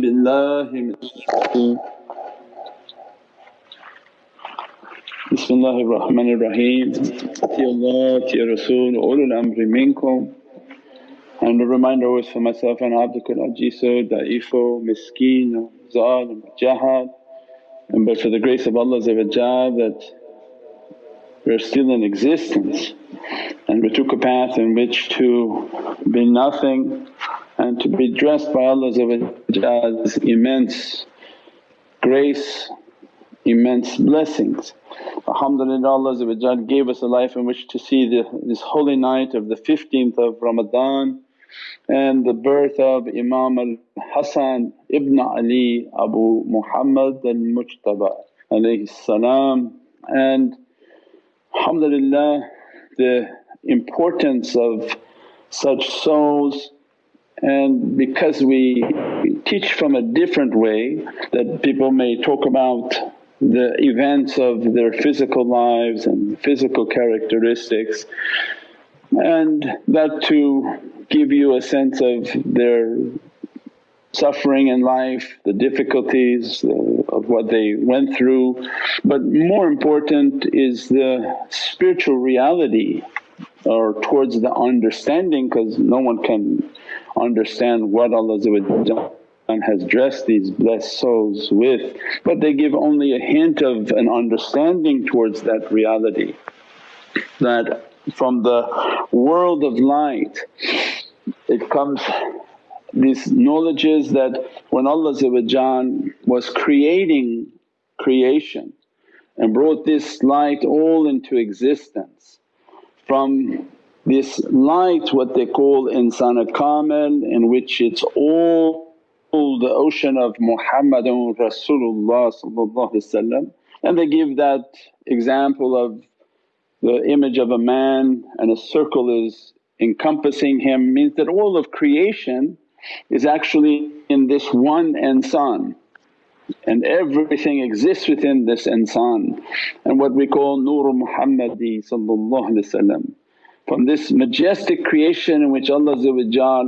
بالله من الشيطان بسم الله الرحمن الرحيم Ya Allah, Ya Rasul, ulul amri minkum. And a reminder always for myself and abdukal ajiso, da'ifo, miskeen, zalim, jahad. And but for the grace of Allah that we're still in existence and we took a path in which to be nothing and to be dressed by Allah's immense grace, immense blessings. Alhamdulillah Allah gave us a life in which to see the, this holy night of the 15th of Ramadan and the birth of Imam al-Hasan ibn Ali Abu Muhammad al-Mujtaba salam and alhamdulillah the importance of such souls and because we teach from a different way that people may talk about the events of their physical lives and physical characteristics and that to give you a sense of their suffering in life, the difficulties of what they went through. But more important is the spiritual reality or towards the understanding because no one can understand what Allah has dressed these blessed souls with but they give only a hint of an understanding towards that reality. That from the world of light it comes these knowledges that when Allah was creating creation and brought this light all into existence from this light what they call insana kamil in which it's all the ocean of Muhammadun Rasulullah and they give that example of the image of a man and a circle is encompassing him means that all of creation is actually in this one insan and everything exists within this insan and what we call Nur Muhammadi from this majestic creation in which Allah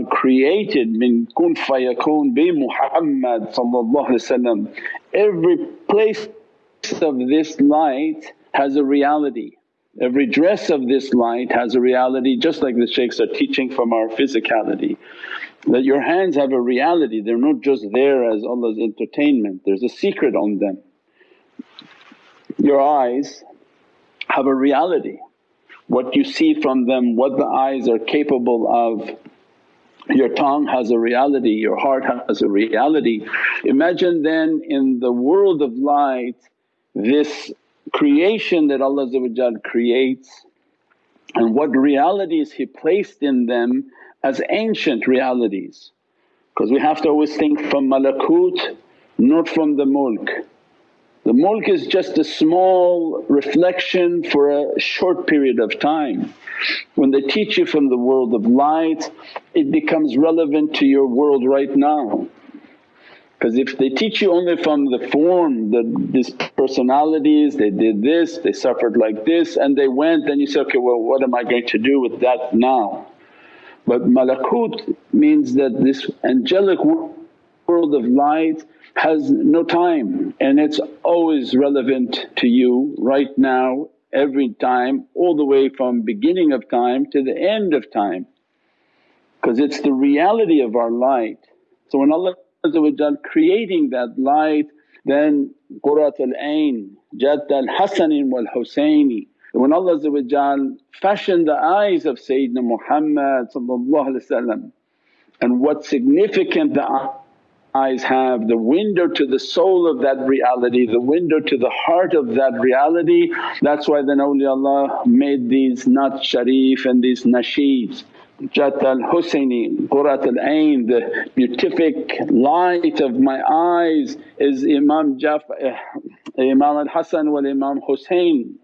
created min kun fayakun bi Muhammad every place of this light has a reality. Every dress of this light has a reality just like the shaykhs are teaching from our physicality. That your hands have a reality, they're not just there as Allah's entertainment, there's a secret on them. Your eyes have a reality what you see from them, what the eyes are capable of. Your tongue has a reality, your heart has a reality. Imagine then in the world of light this creation that Allah creates and what realities He placed in them as ancient realities. Because we have to always think from malakut not from the mulk. The mulk is just a small reflection for a short period of time. When they teach you from the world of light it becomes relevant to your world right now. Because if they teach you only from the form, the, these personalities, they did this, they suffered like this and they went then you say, okay well what am I going to do with that now? But malakut means that this angelic world of light has no time and it's always relevant to you right now, every time, all the way from beginning of time to the end of time because it's the reality of our light. So when Allah creating that light then Qurratul Ain, Jadd al-Hasanin wal Husaini. When Allah fashioned the eyes of Sayyidina Muhammad and what significant the eyes have, the window to the soul of that reality, the window to the heart of that reality. That's why then awliyaullah made these Naat Sharif and these nasheeds. Jadd al-Husaini, Qurrat al-Ain, the beatific light of my eyes is Imam Jaf uh, Imam al-Hasan wal Imam Husain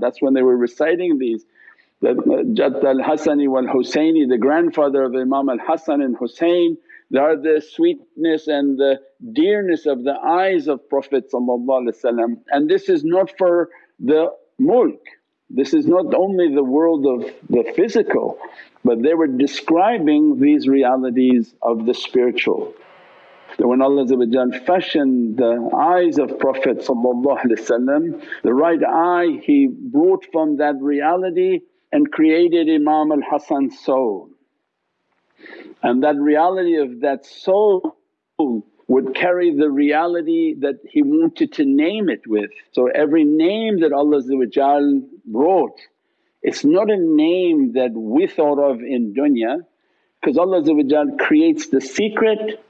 that's when they were reciting these. That Jadd al-Hasani wal Husaini, the grandfather of Imam al-Hasan and Husain they are the sweetness and the dearness of the eyes of Prophet and this is not for the mulk, this is not only the world of the physical but they were describing these realities of the spiritual. that when Allah fashioned the eyes of Prophet the right eye He brought from that reality and created Imam al Hasan's soul. And that reality of that soul would carry the reality that he wanted to name it with. So every name that Allah brought, it's not a name that we thought of in dunya because Allah creates the secret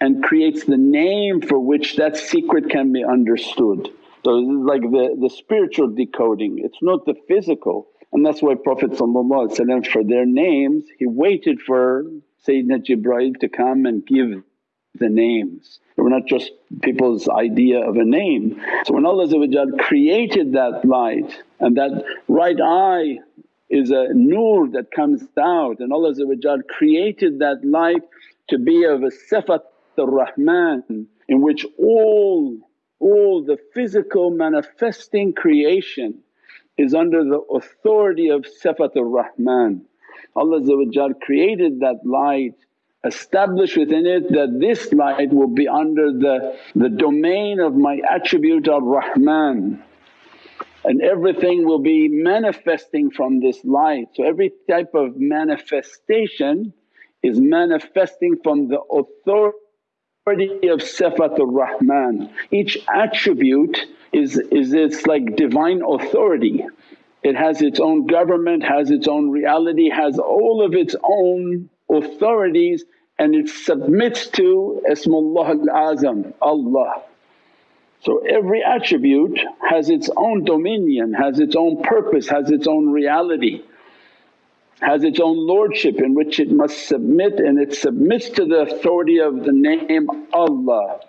and creates the name for which that secret can be understood. So this is like the, the spiritual decoding, it's not the physical. And that's why Prophet for their names he waited for Sayyidina Jibreel to come and give the names. We're not just people's idea of a name. So when Allah created that light and that right eye is a nur that comes out and Allah created that light to be of a sifat ar-Rahman in which all, all the physical manifesting creation is under the authority of sifat ar-Rahman. Allah created that light establish within it that this light will be under the, the domain of my attribute of Rahman and everything will be manifesting from this light. So every type of manifestation is manifesting from the authority of Sifat ar-Rahman. Each attribute is, is its like divine authority. It has its own government, has its own reality, has all of its own authorities and it submits to Ismullah al-Azam, Allah. So every attribute has its own dominion, has its own purpose, has its own reality, has its own lordship in which it must submit and it submits to the authority of the name Allah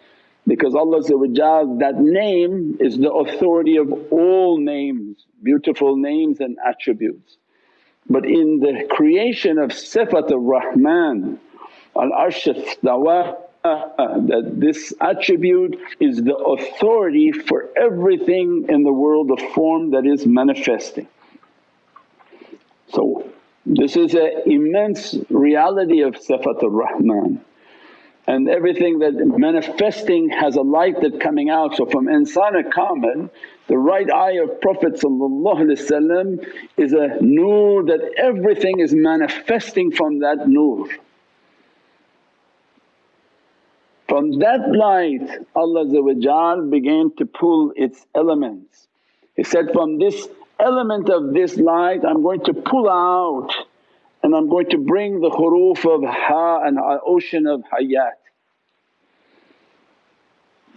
because Allah that name is the authority of all names, beautiful names and attributes. But in the creation of Sifat ar-Rahman, al-Arsh istawa uh, that this attribute is the authority for everything in the world of form that is manifesting. So this is an immense reality of Sifat ar-Rahman and everything that manifesting has a light that coming out. So from insana kamil the right eye of Prophet is a nur that everything is manifesting from that nur. From that light Allah began to pull its elements. He said, from this element of this light I'm going to pull out and I'm going to bring the huruf of ha and ocean of hayat.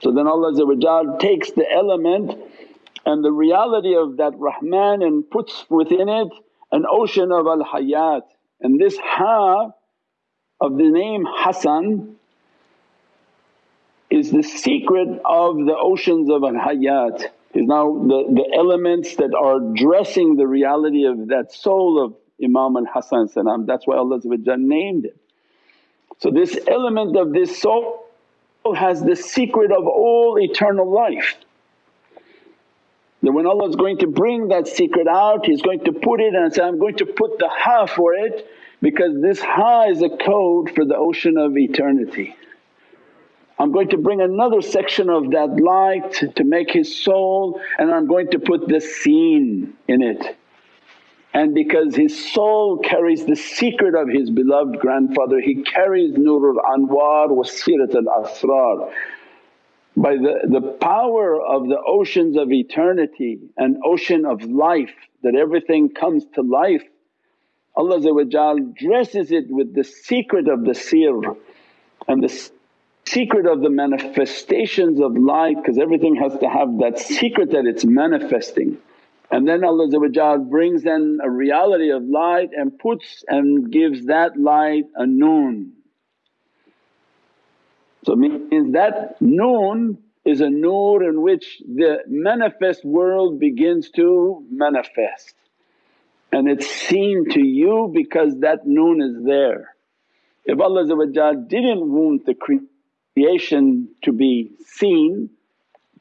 So then Allah takes the element and the reality of that Rahman and puts within it an ocean of al hayat and this ha of the name Hasan is the secret of the oceans of al hayat is now the, the elements that are dressing the reality of that soul of Imam al Hasan that's why Allah named it. So this element of this soul has the secret of all eternal life. That when Allah is going to bring that secret out He's going to put it and say, I'm going to put the ha for it because this ha is a code for the ocean of eternity. I'm going to bring another section of that light to make his soul and I'm going to put the seen in it. And because his soul carries the secret of his beloved grandfather, he carries Nurul Anwar wa Sirat al Asrar. By the, the power of the oceans of eternity and ocean of life that everything comes to life, Allah dresses it with the secret of the sir and the secret of the manifestations of light because everything has to have that secret that it's manifesting. And then Allah brings in a reality of light and puts and gives that light a noon. So means that noon is a nur in which the manifest world begins to manifest and it's seen to you because that noon is there. If Allah didn't want the creation to be seen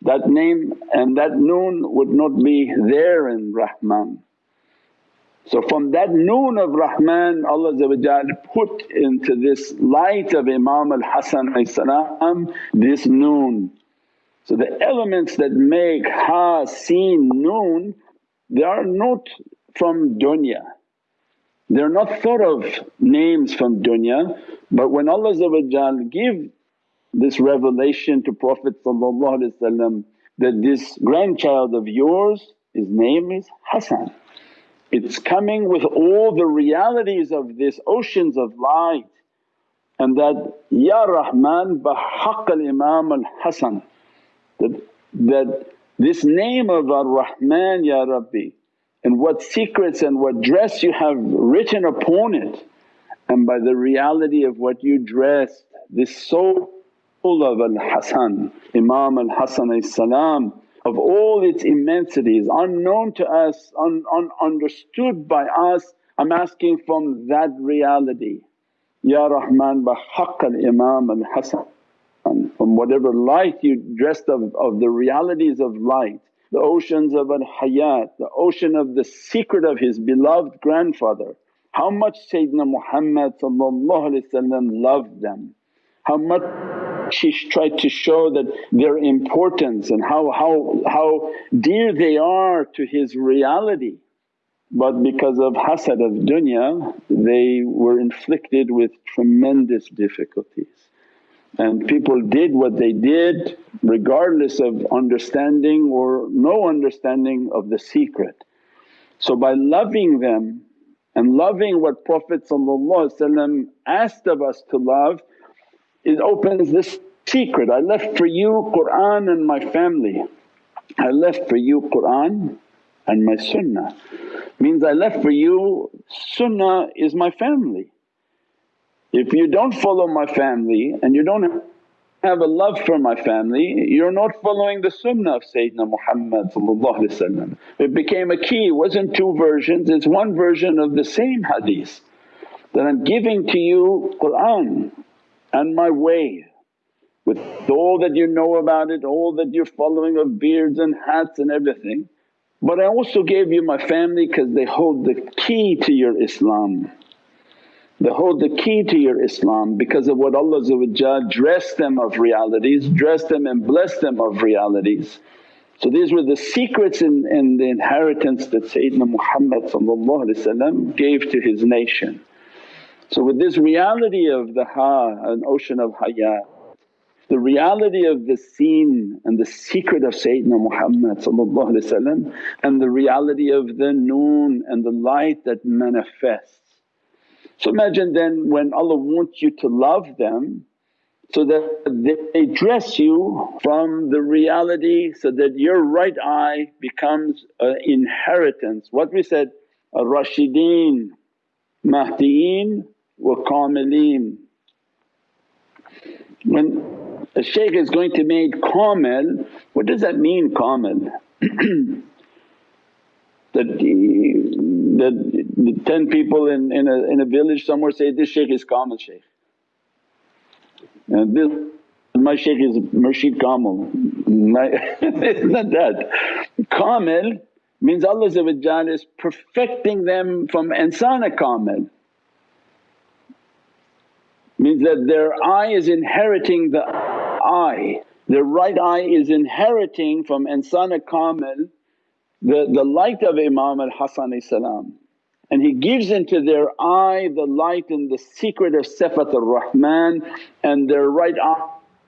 that name and that noon would not be there in Rahman. So from that noon of Rahman Allah put into this light of Imam al-Hasan this noon. So the elements that make Ha, seen, Noon they are not from dunya. They're not thought of names from dunya but when Allah give this revelation to Prophet that this grandchild of yours his name is Hasan. It's coming with all the realities of this oceans of light and that, Ya Rahman bahaq al Imam al Hasan that, that this name of Ar-Rahman Ya Rabbi and what secrets and what dress you have written upon it and by the reality of what you dressed this soul of Al-Hasan, Imam Al-Hasan salam of all its immensities unknown to us, un, un, understood by us. I'm asking from that reality, Ya Rahman bahaq al Imam al Hasan from whatever light you dressed of, of the realities of light, the oceans of al hayat, the ocean of the secret of his beloved grandfather. How much Sayyidina Muhammad loved them, how much he tried to show that their importance and how, how, how dear they are to his reality. But because of hasad of dunya they were inflicted with tremendous difficulties. And people did what they did regardless of understanding or no understanding of the secret. So by loving them and loving what Prophet asked of us to love it opens this secret, I left for you Qur'an and my family. I left for you Qur'an and my sunnah. Means I left for you, sunnah is my family. If you don't follow my family and you don't have a love for my family, you're not following the sunnah of Sayyidina Muhammad It became a key, it wasn't two versions, it's one version of the same hadith that I'm giving to you Qur'an and my way with all that you know about it, all that you're following of beards and hats and everything. But I also gave you my family because they hold the key to your Islam. They hold the key to your Islam because of what Allah dressed them of realities, dressed them and blessed them of realities. So these were the secrets in, in the inheritance that Sayyidina Muhammad gave to his nation. So with this reality of the Ha, an ocean of hayat, the reality of the seen and the secret of Sayyidina Muhammad and the reality of the noon and the light that manifests. So imagine then when Allah wants you to love them so that they dress you from the reality so that your right eye becomes an inheritance. What we said, a Rashideen, Mahdieen kamileen. When a shaykh is going to make kamil, what does that mean kamil? that, that the 10 people in, in, a, in a village somewhere say, this shaykh is kamil shaykh. And this my shaykh is Murshid Kamil, it's not that. Kamil means Allah is perfecting them from insana kamil means that their eye is inheriting the eye, their right eye is inheriting from insana kamil the, the light of Imam al-Hasan and he gives into their eye the light and the secret of Sifat ar-Rahman and their right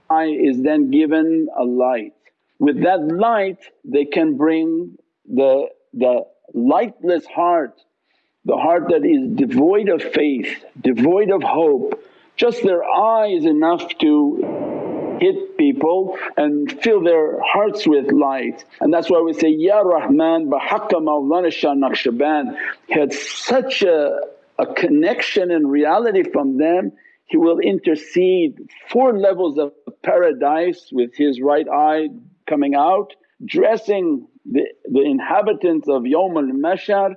eye is then given a light. With that light they can bring the, the lightless heart, the heart that is devoid of faith, devoid of hope, just their eye is enough to hit people and fill their hearts with light. And that's why we say, Ya Rahman bahaqqa Mawlana Shah Naqshband. He had such a, a connection and reality from them, he will intercede four levels of paradise with his right eye coming out, dressing the, the inhabitants of Yawm al-Mahshar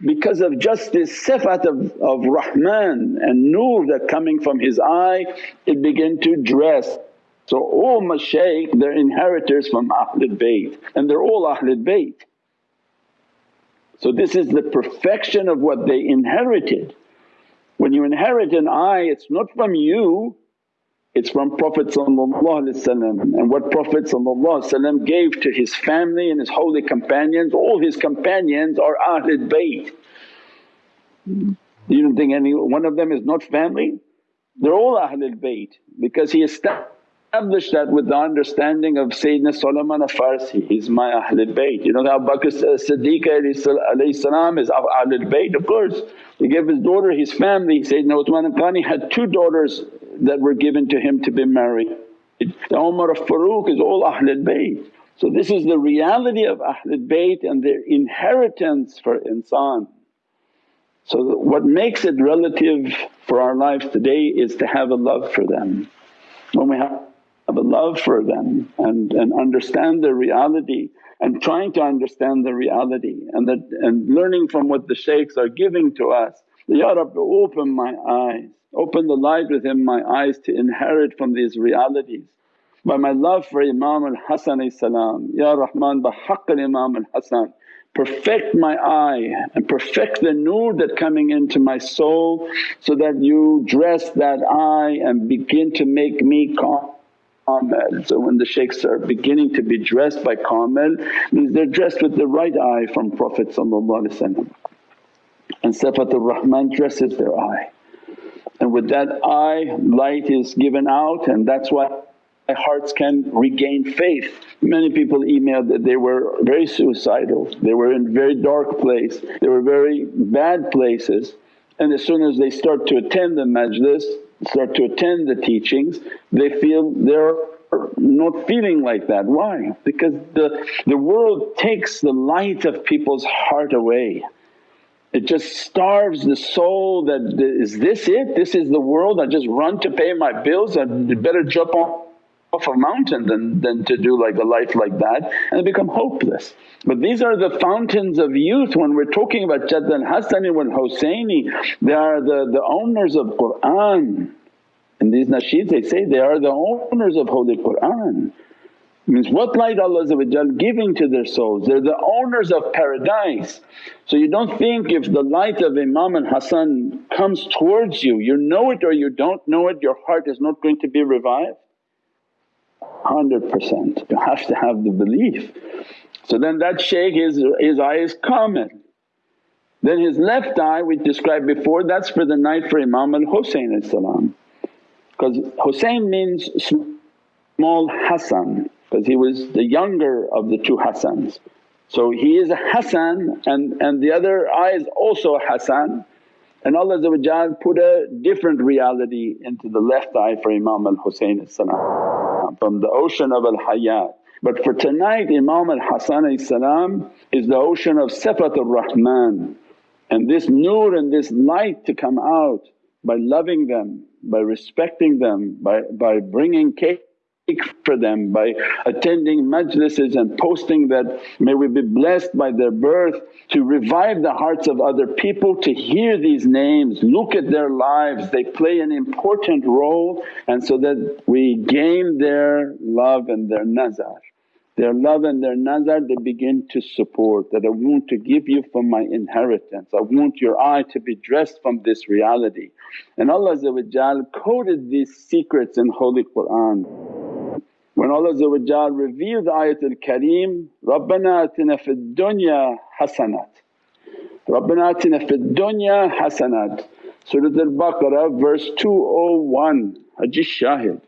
because of just this sifat of, of Rahman and nur that coming from his eye it began to dress. So all mashaykh they're inheritors from Ahlul Bayt and they're all Ahlul Bayt. So this is the perfection of what they inherited. When you inherit an eye it's not from you it's from Prophet and what Prophet gave to his family and his holy companions, all his companions are Ahlul Bayt. You don't think any one of them is not family? They're all Ahlul Bayt because he established that with the understanding of Sayyidina Salman al-Farsi, he's my Ahlul Bayt. You know that Abu Bakr Siddiq is Ahlul Bayt of course. He gave his daughter his family, Sayyidina Uthman al-Ghani had two daughters that were given to him to be married. The Umar of Farooq is all Ahlul Bayt. So this is the reality of Ahlul Bayt and their inheritance for insan. So what makes it relative for our lives today is to have a love for them. When we have a love for them and, and understand their reality and trying to understand the reality and that and learning from what the shaykhs are giving to us, Ya Rabbi open my eyes, open the light within my eyes to inherit from these realities. By my love for Imam al-Hasan salam, Ya Rahman by haqq Imam al-Hasan perfect my eye and perfect the nur that coming into my soul so that you dress that eye and begin to make me kamil. So when the shaykhs are beginning to be dressed by kamil means they're dressed with the right eye from Prophet and Sifatul Rahman dresses their eye. And with that eye light is given out and that's why hearts can regain faith. Many people emailed that they were very suicidal, they were in very dark place, they were very bad places and as soon as they start to attend the majlis, start to attend the teachings they feel they're not feeling like that. Why? Because the, the world takes the light of people's heart away. It just starves the soul that, is this it? This is the world I just run to pay my bills, I better jump off a mountain than, than to do like a life like that and become hopeless. But these are the fountains of youth when we're talking about Jadd al-Hasani wal Husayni, they are the, the owners of Qur'an. In these nasheeds they say they are the owners of Holy Qur'an. Means what light Allah giving to their souls, they're the owners of paradise. So you don't think if the light of Imam al-Hasan comes towards you, you know it or you don't know it, your heart is not going to be revived. 100%. You have to have the belief. So then that shaykh his, his eye is kamil. Then his left eye we described before that's for the night for Imam al-Husayn because Husayn means small Hassan because he was the younger of the two Hassans. So he is a Hassan and, and the other eye is also a Hassan and Allah put a different reality into the left eye for Imam al-Husayn from the ocean of al-Hayat. But for tonight Imam al-Hasan is the ocean of Sifatul Rahman and this nur and this light to come out by loving them, by respecting them, by, by bringing cake for them by attending majlises and posting that, may we be blessed by their birth to revive the hearts of other people to hear these names, look at their lives, they play an important role and so that we gain their love and their nazar. Their love and their nazar they begin to support that, I want to give you from my inheritance, I want your eye to be dressed from this reality. And Allah coded these secrets in Holy Qur'an. When Allah revealed Ayatul Kareem, Rabbana atina fid dunya hasanat. Rabbana atina fid dunya hasanat. Surah Al-Baqarah verse 201, Haji Shahid.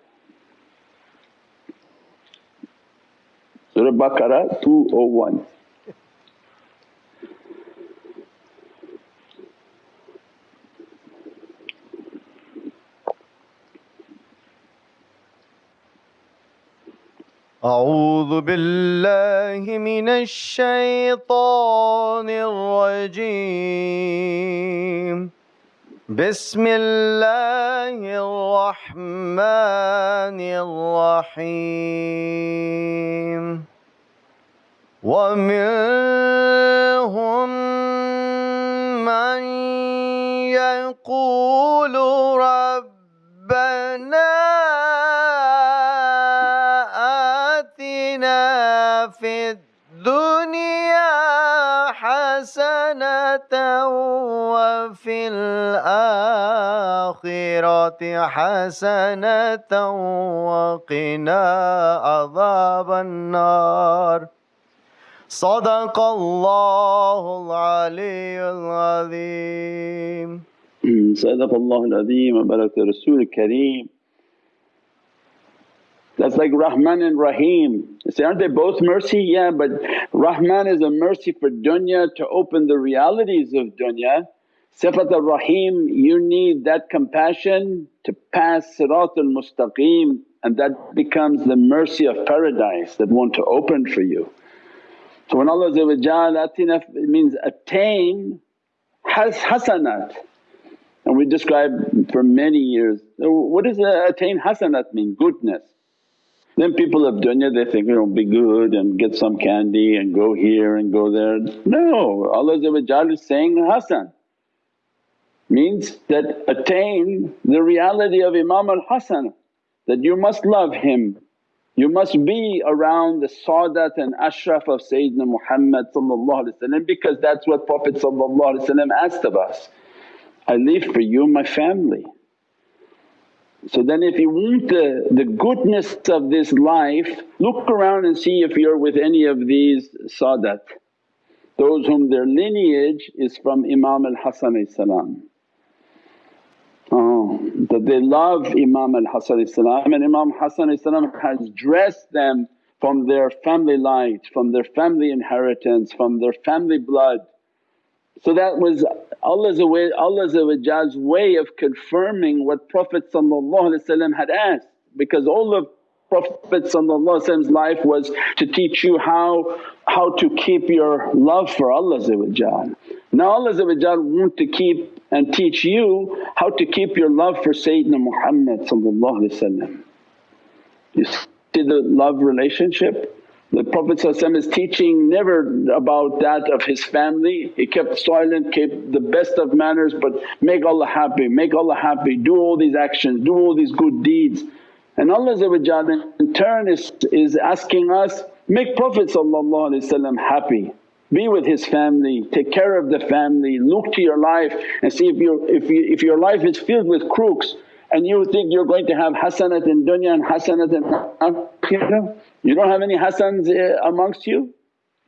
Surah Baqarah 201. أعوذ بالله من الشيطان الرجيم. بسم الله الرحمن الرحيم. ومنهم من يقول ربنا في الدنيا حسنة وفي الآخرة حسنة وقنا عذاب النار. صدق الله العلي العظيم. صدق al-Azim wa baraka Rasul Kareem. That's like Rahman and Rahim. You say, aren't they both mercy? Yeah, but Rahman is a mercy for dunya to open the realities of dunya. Sifat al-Rahim, you need that compassion to pass Siratul Mustaqeem and that becomes the mercy of paradise that want to open for you. So when Allah atina means attain has hasanat and we described for many years, what does attain hasanat mean? Goodness. Then people of dunya they think, you know, be good and get some candy and go here and go there. No, Allah is saying Hasan means that attain the reality of Imam al-Hasan that you must love him, you must be around the Sadat and Ashraf of Sayyidina Muhammad because that's what Prophet asked of us, I leave for you my family. So then if you want the, the goodness of this life, look around and see if you're with any of these Sadat, those whom their lineage is from Imam al-Hasan Oh, that they love Imam al-Hasan and Imam Hasan has dressed them from their family light, from their family inheritance, from their family blood. So that was Allah's way, of confirming what Prophet had asked. Because all of Prophet's life was to teach you how, how to keep your love for Allah Now Allah want to keep and teach you how to keep your love for Sayyidina Muhammad You see the love relationship? The Prophet is teaching never about that of his family, he kept silent, kept the best of manners but make Allah happy, make Allah happy, do all these actions, do all these good deeds. And Allah in turn is, is asking us, make Prophet happy. Be with his family, take care of the family, look to your life and see if, you if, you, if your life is filled with crooks and you think you're going to have hasanat in dunya and hasanat in akhirah, you don't have any hasans eh, amongst you?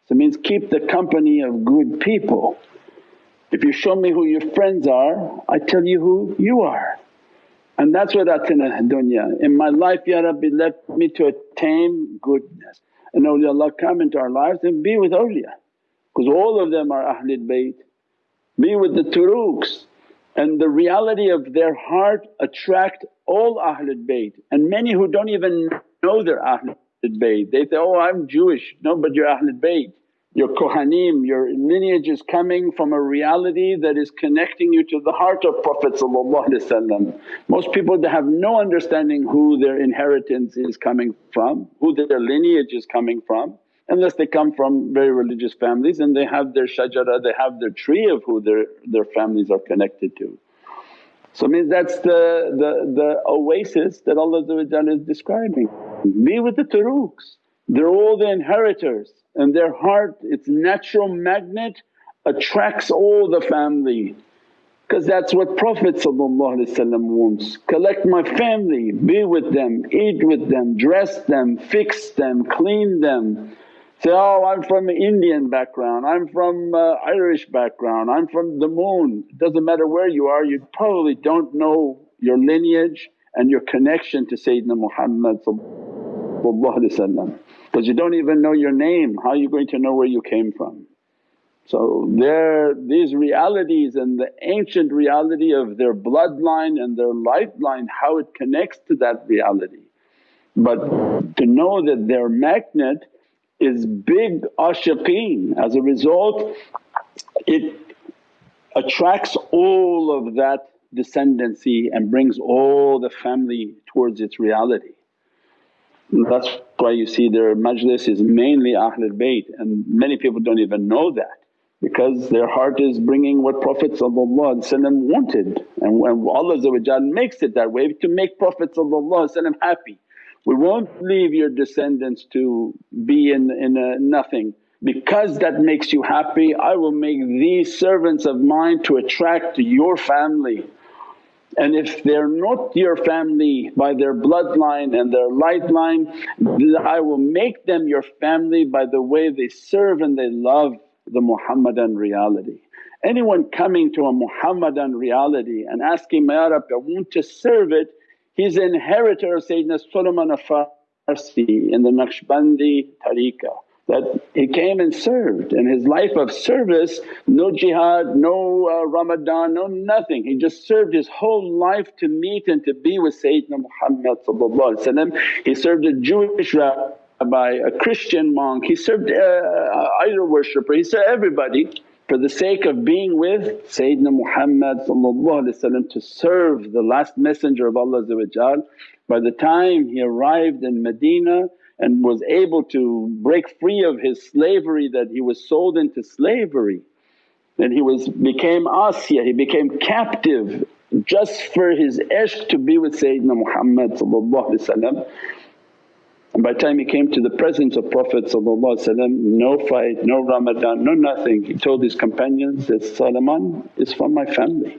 So it means keep the company of good people. If you show me who your friends are, I tell you who you are. And that's what atina dunya. In my life, Ya Rabbi let me to attain goodness and awliyaullah come into our lives and be with awliya because all of them are Ahlul Bayt. Be with the turuqs and the reality of their heart attract all Ahlul Bayt and many who don't even know they're Ahlul Bayt. They say, oh I'm Jewish, no but you're Ahlul Bayt. Your Kohanim, your lineage is coming from a reality that is connecting you to the heart of Prophet Most people have no understanding who their inheritance is coming from, who their lineage is coming from unless they come from very religious families and they have their shajara, they have their tree of who their, their families are connected to. So means that's the, the, the oasis that Allah is describing. Be with the turuqs, they're all the inheritors and their heart, its natural magnet attracts all the family because that's what Prophet wants. Collect my family, be with them, eat with them, dress them, fix them, clean them. Say, oh I'm from Indian background, I'm from uh, Irish background, I'm from the moon. It doesn't matter where you are, you probably don't know your lineage and your connection to Sayyidina Muhammad because you don't even know your name, how are you going to know where you came from? So there these realities and the ancient reality of their bloodline and their lifeline how it connects to that reality. But to know that their magnet is big ashiqeen as a result it attracts all of that descendancy and brings all the family towards its reality. That's why you see their majlis is mainly Ahlul Bayt and many people don't even know that because their heart is bringing what Prophet wanted and when Allah makes it that way to make Prophet happy. We won't leave your descendants to be in, in a nothing because that makes you happy I will make these servants of mine to attract your family. And if they're not your family by their bloodline and their light line, I will make them your family by the way they serve and they love the Muhammadan reality. Anyone coming to a Muhammadan reality and asking, Ya Rabbi I want to serve it, he's inheritor of Sayyidina Salman Farsi in the Naqshbandi tariqah that he came and served. And his life of service no jihad, no uh, Ramadan, no nothing. He just served his whole life to meet and to be with Sayyidina Muhammad He served a Jewish rabbi, a Christian monk, he served uh, idol worshipper, he served everybody for the sake of being with Sayyidina Muhammad to serve the last messenger of Allah By the time he arrived in Medina and was able to break free of his slavery that he was sold into slavery. Then he was became Asiya, he became captive just for his ishq to be with Sayyidina Muhammad and by the time he came to the presence of Prophet no fight, no Ramadan, no nothing. He told his companions that, Salman is from my family.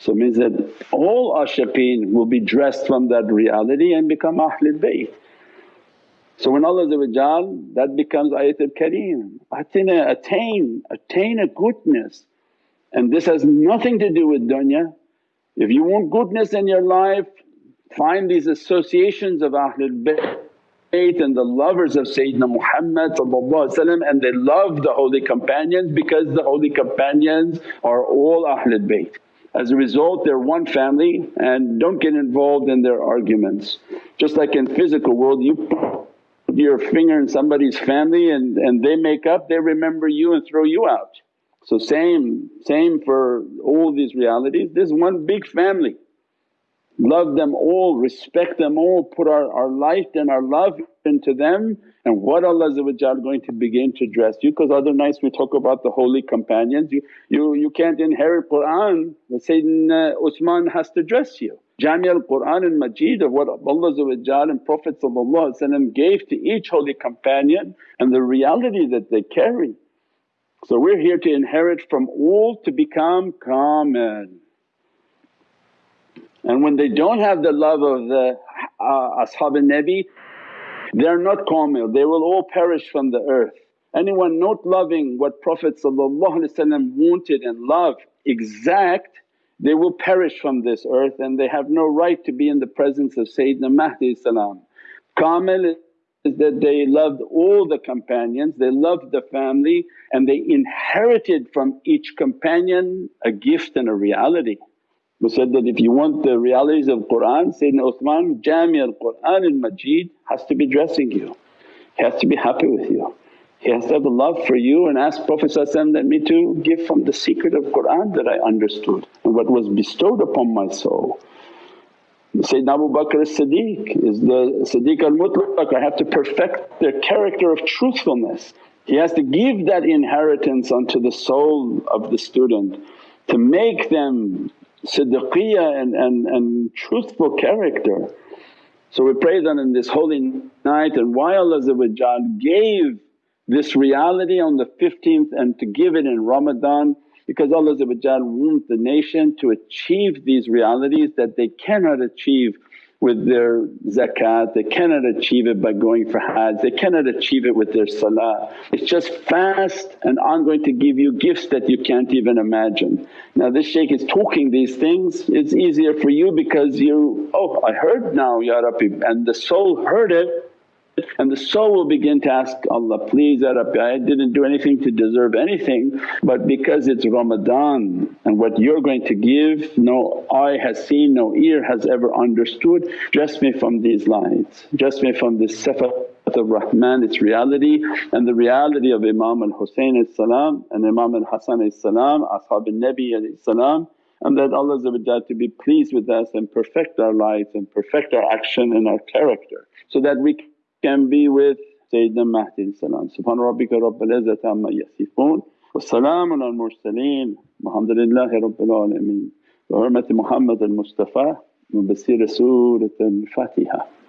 So means that all ashiqeen will be dressed from that reality and become Ahlul Bayt. So when Allah that becomes ayatul kareem, atina attain, attain a goodness and this has nothing to do with dunya. If you want goodness in your life find these associations of Ahlul Bayt and the lovers of Sayyidina Muhammad and they love the holy companions because the holy companions are all Ahlul Bayt. As a result they're one family and don't get involved in their arguments. Just like in physical world you your finger in somebody's family and, and they make up, they remember you and throw you out. So same, same for all these realities, this one big family. Love them all, respect them all, put our, our light and our love into them and what Allah going to begin to dress you because other nights we talk about the holy companions, you, you, you can't inherit Qur'an, Sayyidina Usman has to dress you. Jami al-Qur'an and Majid of what Allah and Prophet gave to each holy companion and the reality that they carry. So we're here to inherit from all to become kamil. And when they don't have the love of the uh, Ashab al-Nabi they're not kamil, they will all perish from the earth. Anyone not loving what Prophet wanted and loved exact they will perish from this earth and they have no right to be in the presence of Sayyidina Mahdi salam. Kamil is that they loved all the companions, they loved the family and they inherited from each companion a gift and a reality. We said that if you want the realities of Qur'an, Sayyidina Uthman Jami al-Qur'an al-Majid has to be dressing you, he has to be happy with you. He has to have a love for you and ask Prophet let me to give from the secret of Qur'an that I understood and what was bestowed upon my soul. Sayyidina Abu Bakr as-Siddiq is the Siddiq al-Mutlaq, I have to perfect their character of truthfulness. He has to give that inheritance unto the soul of the student to make them siddiqiyah and, and, and truthful character. So we pray that in this holy night and why Allah gave this reality on the 15th and to give it in Ramadan because Allah wants the nation to achieve these realities that they cannot achieve with their zakat, they cannot achieve it by going for hajj, they cannot achieve it with their salah. It's just fast and I'm going to give you gifts that you can't even imagine. Now this shaykh is talking these things, it's easier for you because you, oh I heard now Ya Rabbi and the soul heard it and the soul will begin to ask, Allah please Ya Rabbi I didn't do anything to deserve anything but because it's Ramadan and what you're going to give no eye has seen, no ear has ever understood, dress me from these lights, dress me from this sifat of Rahman its reality. And the reality of Imam al-Husayn and Imam al-Hasan Ashab al-Nabi salam and that Allah to be pleased with us and perfect our lives and perfect our action and our character so that we can be with Sayyidina Mahdi salam. Subhana rabbika rabbil izzati amma yasifoon wa salaamun al mursaleen walhamdulillahi rabbil alameen. Bi hurmati Muhammad al Mustafa wa basira Surat al Fatiha.